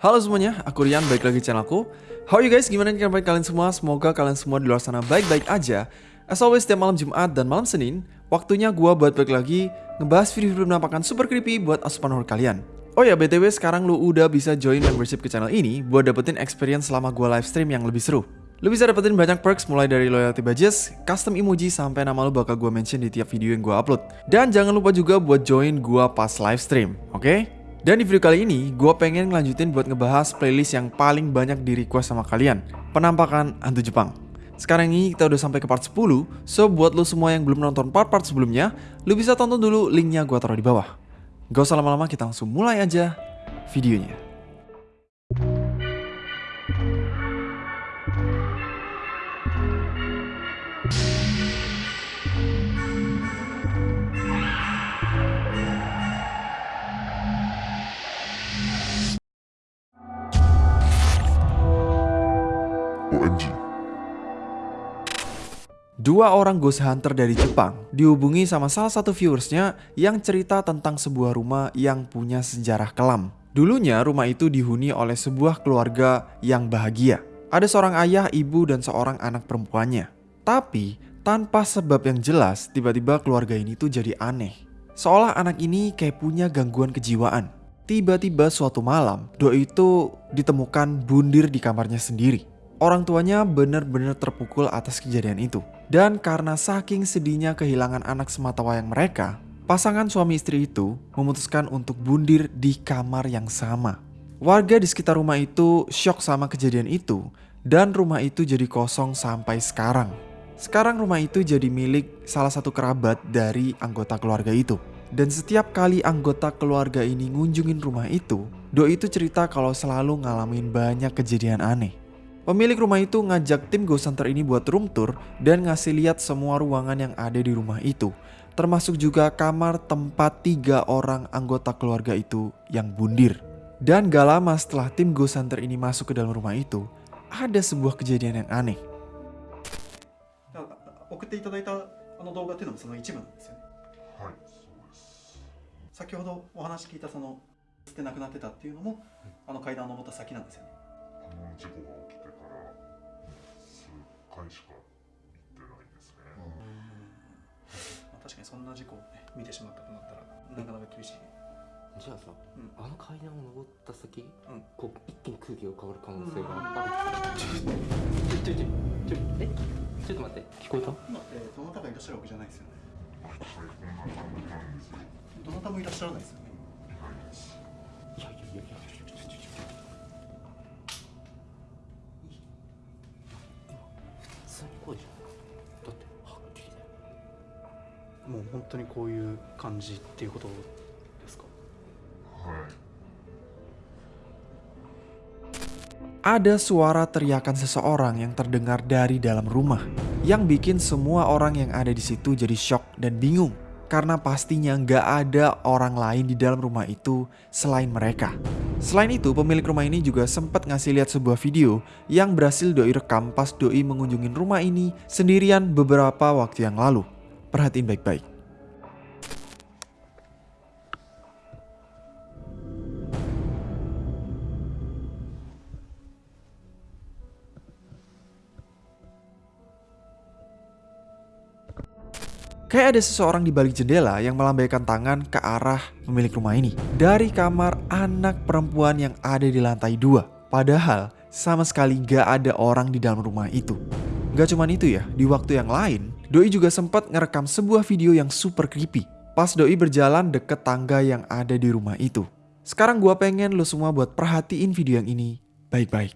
Halo semuanya, aku Rian, balik lagi di channelku How are you guys? Gimana kabar kalian semua? Semoga kalian semua di luar sana baik-baik aja As always, setiap malam Jumat dan malam Senin Waktunya gua buat balik lagi Ngebahas video-video penampakan super creepy buat asupan horror kalian Oh ya, BTW sekarang lu udah bisa join membership ke channel ini Buat dapetin experience selama gua live stream yang lebih seru Lu bisa dapetin banyak perks mulai dari loyalty badges, custom emoji, sampai nama lu bakal gua mention di tiap video yang gua upload. Dan jangan lupa juga buat join gua pas live stream, oke? Okay? Dan di video kali ini, gue pengen ngelanjutin buat ngebahas playlist yang paling banyak di request sama kalian. Penampakan hantu Jepang. Sekarang ini kita udah sampai ke part 10, so buat lo semua yang belum nonton part-part sebelumnya, lo bisa tonton dulu linknya gue taruh di bawah. Gak usah lama-lama, kita langsung mulai aja videonya. Dua orang ghost hunter dari Jepang dihubungi sama salah satu viewersnya yang cerita tentang sebuah rumah yang punya sejarah kelam. Dulunya rumah itu dihuni oleh sebuah keluarga yang bahagia. Ada seorang ayah, ibu, dan seorang anak perempuannya. Tapi tanpa sebab yang jelas, tiba-tiba keluarga ini tuh jadi aneh. Seolah anak ini kayak punya gangguan kejiwaan. Tiba-tiba suatu malam, Doi itu ditemukan bundir di kamarnya sendiri. Orang tuanya benar-benar terpukul atas kejadian itu. Dan karena saking sedihnya kehilangan anak sematawayang mereka, pasangan suami istri itu memutuskan untuk bundir di kamar yang sama. Warga di sekitar rumah itu shock sama kejadian itu dan rumah itu jadi kosong sampai sekarang. Sekarang rumah itu jadi milik salah satu kerabat dari anggota keluarga itu. Dan setiap kali anggota keluarga ini ngunjungin rumah itu, Doi itu cerita kalau selalu ngalamin banyak kejadian aneh. Pemilik rumah itu ngajak tim Ghost Hunter ini buat room tour dan ngasih lihat semua ruangan yang ada di rumah itu. Termasuk juga kamar tempat tiga orang anggota keluarga itu yang bundir. Dan gak lama setelah tim Ghost Hunter ini masuk ke dalam rumah itu, ada sebuah kejadian yang aneh. 送っていただいたあの動画っていうのもその一部なんですよねはい、そうです。先ほどお話聞いたその捨てなくなってたっていうのも、あの階段を登った先なんですよねあの事故が起きてから数 回しか行ってないですね。まあ、確かにそんな事故をね見てしまったとなったらなかなか厳しい。じゃあさ、うんあの階段を登った先、うん。こう一気に空気が変わる可能性がある、ちょちょちょちょちょえちょっと待って聞こえた？今ってどなたがいらっしゃるわけじゃないですよね。どなたもいらっしゃらないですよね。いやいやいやもう本当にこういう感じっていうことですかはい。 Ada suara teriakan seseorang yang terdengar dari dalam rumah, yang bikin semua orang yang ada di situ jadi shock dan bingung. Karena pastinya nggak ada orang lain di dalam rumah itu selain mereka. Selain itu, pemilik rumah ini juga sempat ngasih lihat sebuah video yang berhasil Doi rekam pas Doi mengunjungi rumah ini sendirian beberapa waktu yang lalu. Perhatiin baik-baik. Kayak ada seseorang di balik jendela yang melambaikan tangan ke arah pemilik rumah ini. Dari kamar anak perempuan yang ada di lantai dua. Padahal sama sekali gak ada orang di dalam rumah itu. Gak cuman itu ya, di waktu yang lain, Doi juga sempat ngerekam sebuah video yang super creepy. Pas Doi berjalan deket tangga yang ada di rumah itu. Sekarang gua pengen lo semua buat perhatiin video yang ini baik-baik.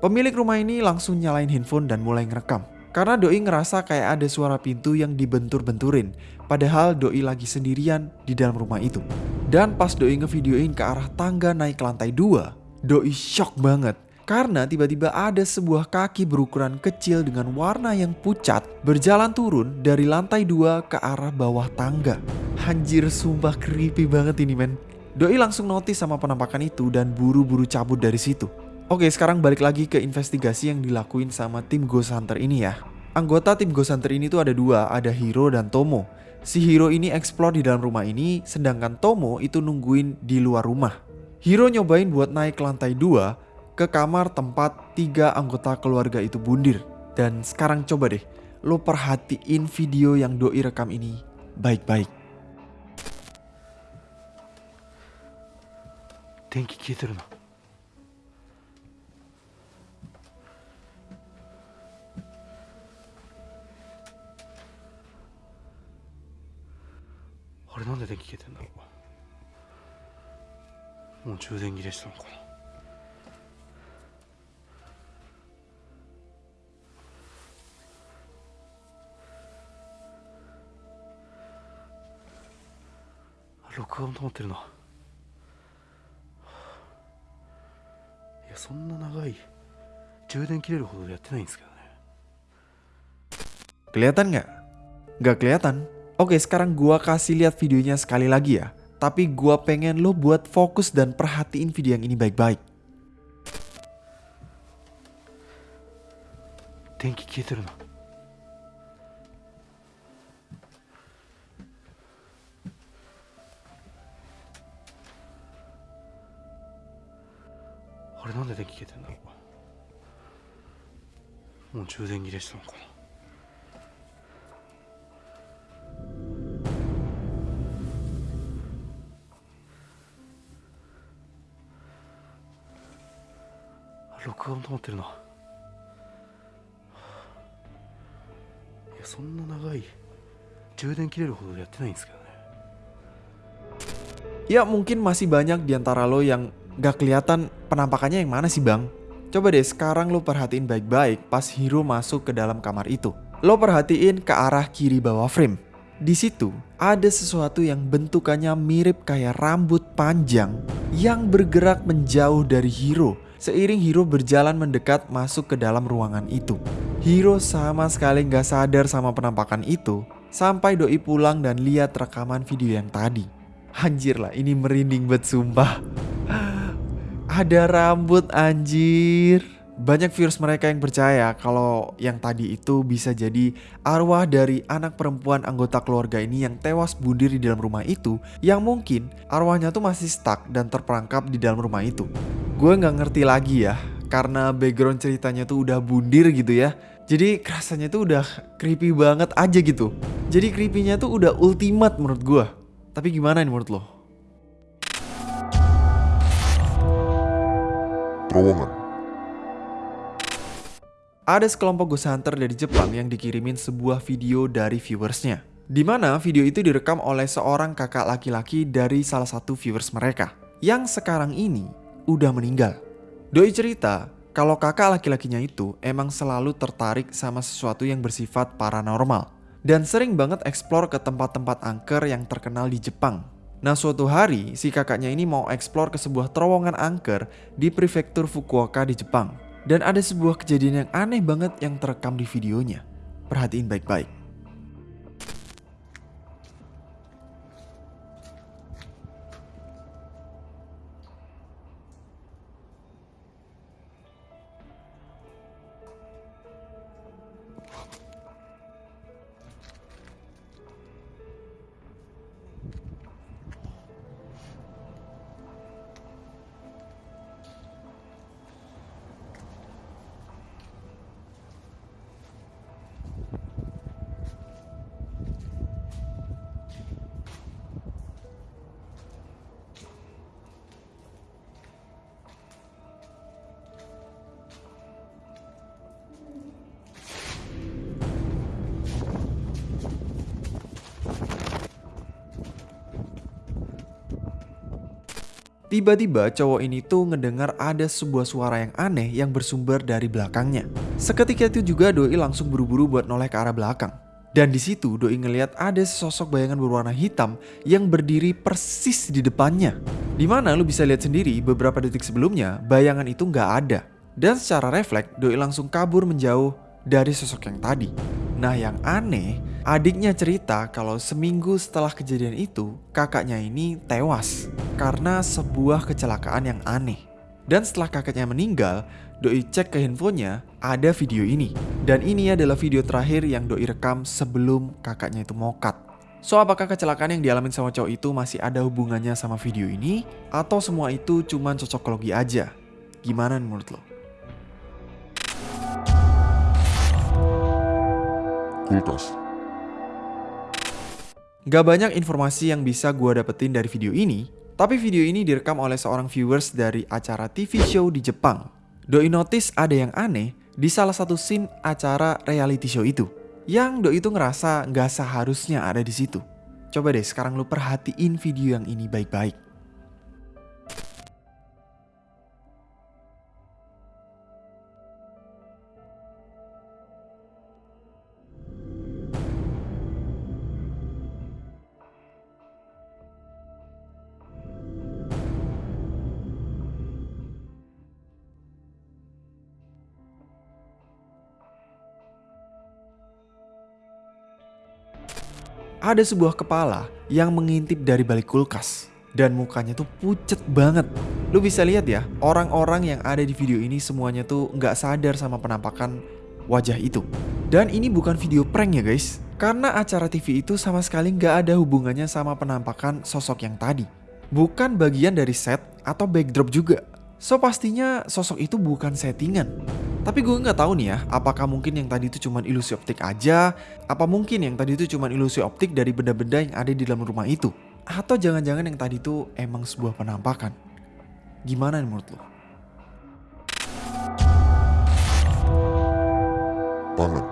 Pemilik rumah ini langsung nyalain handphone dan mulai ngerekam. Karena Doi ngerasa kayak ada suara pintu yang dibentur-benturin. Padahal Doi lagi sendirian di dalam rumah itu. Dan pas Doi ngevideoin ke arah tangga naik ke lantai 2, Doi shock banget Karena tiba-tiba ada sebuah kaki berukuran kecil dengan warna yang pucat berjalan turun dari lantai dua ke arah bawah tangga. Anjir sumpah creepy banget ini men. Doi langsung notice sama penampakan itu dan buru-buru cabut dari situ. Oke sekarang balik lagi ke investigasi yang dilakuin sama tim Ghost Hunter ini ya. Anggota tim Ghost Hunter ini tuh ada dua, ada Hiro dan Tomo. Si Hiro ini explore di dalam rumah ini, sedangkan Tomo itu nungguin di luar rumah. Hiro nyobain buat naik ke lantai 2 ke kamar tempat tiga anggota keluarga itu bundir. Dan sekarang coba deh, lo perhatiin video yang doi rekam ini baik-baik. 電気消えてるな あれなんで電気消えてんだろうもう充電切れしたのかな録画も止まってるないやそんな長い充電切れるほどやってないんですけどね Kelihatan nggak? Nggak kelihatan. Oke, sekarang gua kasih lihat videonya sekali lagi ya. Tapi gua pengen lo buat fokus dan perhatiin video yang ini baik-baik. 電気消えてるなあれなんで電気消えてんだろうもう充電切れしたのかな 録画も止まってるないやそんな長い充電切れるほどやってないんですけどね Ya mungkin masih banyak di antara lo yang gak kelihatan penampakannya yang mana sih bang? Coba deh sekarang lo perhatiin baik-baik pas Hiro masuk ke dalam kamar itu. Lo perhatiin ke arah kiri bawah frame. Di situ ada sesuatu yang bentukannya mirip kayak rambut panjang yang bergerak menjauh dari Hiro. Seiring Hiro berjalan mendekat masuk ke dalam ruangan itu. Hiro sama sekali gak sadar sama penampakan itu sampai doi pulang dan lihat rekaman video yang tadi. Anjir lah, ini merinding banget sumpah. Ada rambut anjir. Banyak viewers mereka yang percaya kalau yang tadi itu bisa jadi arwah dari anak perempuan anggota keluarga ini yang tewas bunuh di dalam rumah itu yang mungkin arwahnya tuh masih stuck dan terperangkap di dalam rumah itu. Gue nggak ngerti lagi ya karena background ceritanya tuh udah bundir gitu ya. Jadi kerasanya tuh udah creepy banget aja gitu. Jadi creepy-nya tuh udah ultimate menurut gue. Tapi gimana nih menurut lo? terowongan, Ada sekelompok ghost hunter dari Jepang yang dikirimin sebuah video dari viewersnya. Di mana video itu direkam oleh seorang kakak laki-laki dari salah satu viewers mereka. Yang sekarang ini udah meninggal. Doi cerita kalau kakak laki-lakinya itu emang selalu tertarik sama sesuatu yang bersifat paranormal. Dan sering banget explore ke tempat-tempat angker yang terkenal di Jepang. Nah suatu hari si kakaknya ini mau explore ke sebuah terowongan angker di prefektur Fukuoka di Jepang. Dan ada sebuah kejadian yang aneh banget yang terekam di videonya. Perhatiin baik-baik. Tiba-tiba cowok ini tuh ngedengar ada sebuah suara yang aneh yang bersumber dari belakangnya. Seketika itu juga Doi langsung buru-buru buat noleh ke arah belakang. Dan di situ Doi ngeliat ada sosok bayangan berwarna hitam yang berdiri persis di depannya. Di mana lu bisa lihat sendiri beberapa detik sebelumnya bayangan itu nggak ada. Dan secara refleks, Doi langsung kabur menjauh dari sosok yang tadi. Nah yang aneh, adiknya cerita kalau seminggu setelah kejadian itu, kakaknya ini tewas karena sebuah kecelakaan yang aneh. Dan setelah kakaknya meninggal, Doi cek ke handphonenya, ada video ini. Dan ini adalah video terakhir yang Doi rekam sebelum kakaknya itu mokat. So, apakah kecelakaan yang dialami sama cowok itu masih ada hubungannya sama video ini? Atau semua itu cuma cocokologi aja? Gimana menurut lo? Gak banyak informasi yang bisa gue dapetin dari video ini, tapi video ini direkam oleh seorang viewers dari acara TV show di Jepang. Doi notice ada yang aneh di salah satu scene acara reality show itu. Yang Doi itu ngerasa gak seharusnya ada di situ. Coba deh sekarang lu perhatiin video yang ini baik-baik. Ada sebuah kepala yang mengintip dari balik kulkas. Dan mukanya tuh pucet banget. Lu bisa lihat ya, orang-orang yang ada di video ini semuanya tuh nggak sadar sama penampakan wajah itu. Dan ini bukan video prank ya guys. Karena acara TV itu sama sekali nggak ada hubungannya sama penampakan sosok yang tadi. Bukan bagian dari set atau backdrop juga. So pastinya sosok itu bukan settingan. Tapi gue nggak tahu nih ya, apakah mungkin yang tadi itu cuma ilusi optik aja, apa mungkin yang tadi itu cuma ilusi optik dari benda-benda yang ada di dalam rumah itu, atau jangan-jangan yang tadi itu emang sebuah penampakan. Gimana nih menurut lo? pangan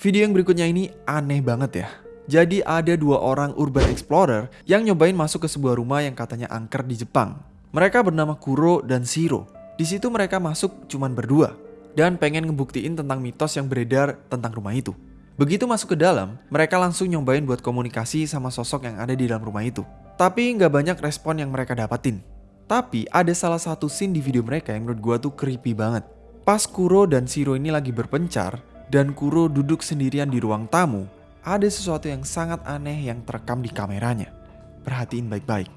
Video yang berikutnya ini aneh banget ya. Jadi ada dua orang urban explorer yang nyobain masuk ke sebuah rumah yang katanya angker di Jepang. Mereka bernama Kuro dan Shiro. Di situ mereka masuk cuman berdua dan pengen ngebuktiin tentang mitos yang beredar tentang rumah itu. Begitu masuk ke dalam, mereka langsung nyobain buat komunikasi sama sosok yang ada di dalam rumah itu. Tapi nggak banyak respon yang mereka dapatin. Tapi ada salah satu scene di video mereka yang menurut gua tuh creepy banget. Pas Kuro dan Shiro ini lagi berpencar, dan Kuro duduk sendirian di ruang tamu, ada sesuatu yang sangat aneh yang terekam di kameranya. Perhatiin baik-baik.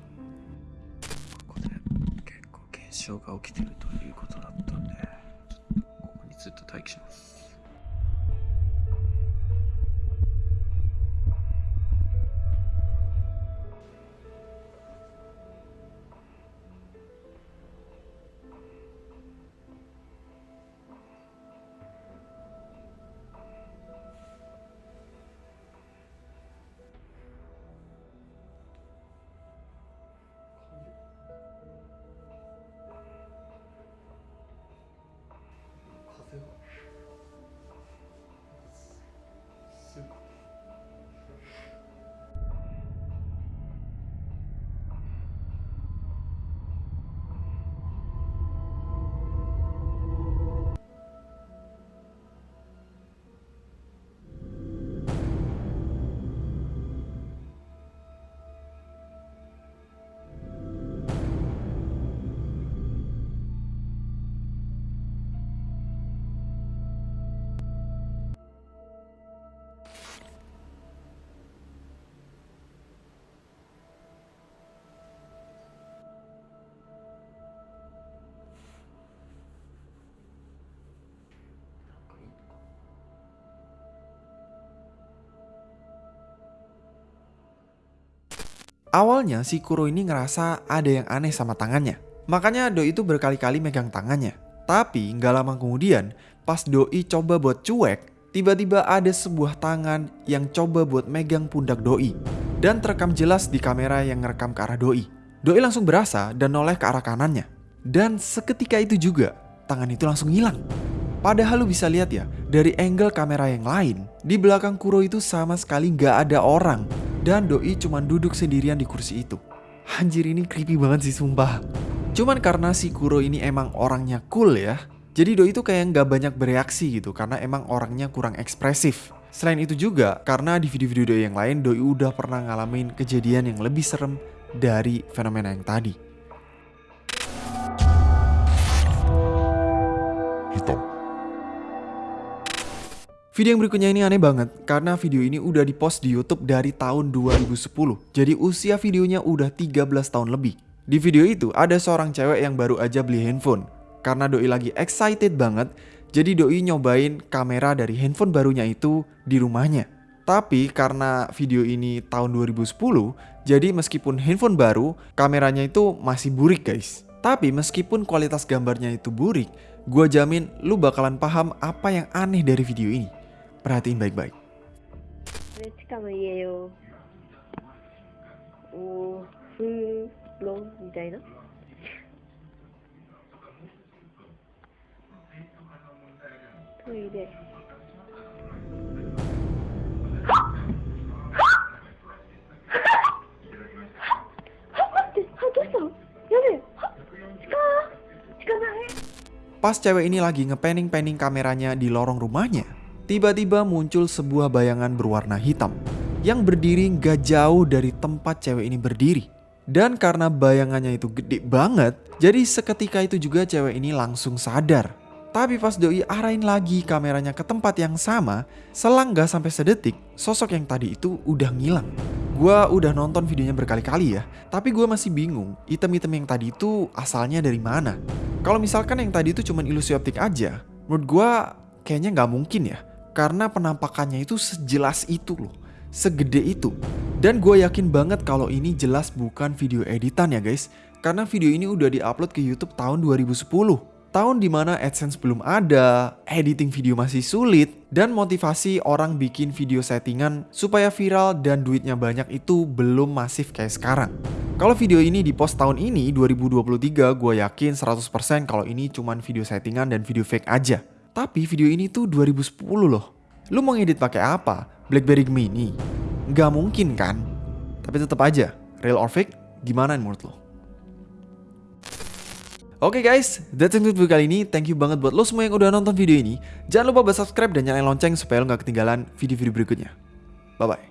Awalnya si Kuro ini ngerasa ada yang aneh sama tangannya. Makanya Doi itu berkali-kali megang tangannya. Tapi nggak lama kemudian, pas Doi coba buat cuek, tiba-tiba ada sebuah tangan yang coba buat megang pundak Doi. Dan terekam jelas di kamera yang ngerekam ke arah Doi. Doi langsung berasa dan noleh ke arah kanannya. Dan seketika itu juga, tangan itu langsung hilang. Padahal lu bisa lihat ya, dari angle kamera yang lain, di belakang Kuro itu sama sekali nggak ada orang. Dan Doi cuma duduk sendirian di kursi itu. Anjir ini creepy banget sih sumpah. Cuman karena si Kuro ini emang orangnya cool ya. Jadi Doi itu kayak nggak banyak bereaksi gitu karena emang orangnya kurang ekspresif. Selain itu juga, karena di video-video Doi yang lain, Doi udah pernah ngalamin kejadian yang lebih serem dari fenomena yang tadi. Hitam Video yang berikutnya ini aneh banget karena video ini udah dipost di YouTube dari tahun 2010. Jadi usia videonya udah 13 tahun lebih. Di video itu ada seorang cewek yang baru aja beli handphone. Karena doi lagi excited banget, jadi doi nyobain kamera dari handphone barunya itu di rumahnya. Tapi karena video ini tahun 2010, jadi meskipun handphone baru, kameranya itu masih burik guys. Tapi meskipun kualitas gambarnya itu burik, gue jamin lu bakalan paham apa yang aneh dari video ini. Perhatiin baik-baik. Pas cewek ini lagi ngepanning-panning kameranya di lorong rumahnya, tiba-tiba muncul sebuah bayangan berwarna hitam yang berdiri gak jauh dari tempat cewek ini berdiri. Dan karena bayangannya itu gede banget, jadi seketika itu juga cewek ini langsung sadar. Tapi pas doi arahin lagi kameranya ke tempat yang sama, selang gak sampai sedetik, sosok yang tadi itu udah ngilang. Gua udah nonton videonya berkali-kali ya, tapi gua masih bingung item-item yang tadi itu asalnya dari mana. Kalau misalkan yang tadi itu cuma ilusi optik aja, menurut gua kayaknya nggak mungkin ya, karena penampakannya itu sejelas itu loh, segede itu. Dan gue yakin banget kalau ini jelas bukan video editan ya guys, karena video ini udah diupload ke YouTube tahun 2010. Tahun di mana AdSense belum ada, editing video masih sulit, dan motivasi orang bikin video settingan supaya viral dan duitnya banyak itu belum masif kayak sekarang. Kalau video ini di post tahun ini 2023 gue yakin 100% kalau ini cuman video settingan dan video fake aja. Tapi video ini tuh 2010 loh. Lu mau ngedit pakai apa? BlackBerry Mini? Nggak mungkin kan? Tapi tetap aja, real or fake, gimana menurut lo? Oke guys, that's it video kali ini. Thank you banget buat lo semua yang udah nonton video ini. Jangan lupa buat subscribe dan nyalain lonceng supaya lo gak ketinggalan video-video berikutnya. Bye-bye.